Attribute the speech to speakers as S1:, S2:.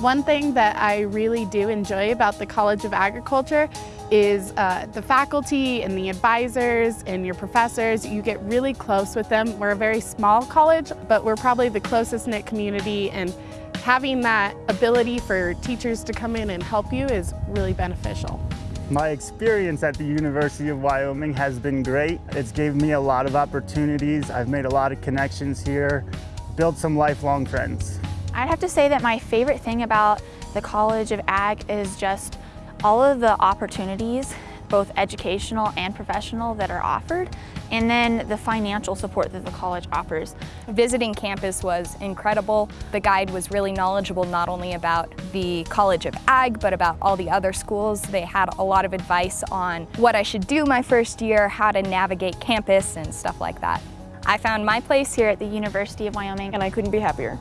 S1: One thing that I really do enjoy about the College of Agriculture is uh, the faculty and the advisors and your professors. You get really close with them. We're a very small college, but we're probably the closest knit community and having that ability for teachers to come in and help you is really beneficial.
S2: My experience at the University of Wyoming has been great. It's gave me a lot of opportunities. I've made a lot of connections here, built some lifelong friends.
S3: I'd have to say that my favorite thing about the College of Ag is just all of the opportunities, both educational and professional, that are offered, and then the financial support that the college offers.
S4: Visiting campus was incredible. The guide was really knowledgeable not only about the College of Ag, but about all the other schools. They had a lot of advice on what I should do my first year, how to navigate campus, and stuff like that. I found my place here at the University of Wyoming,
S5: and I couldn't be happier.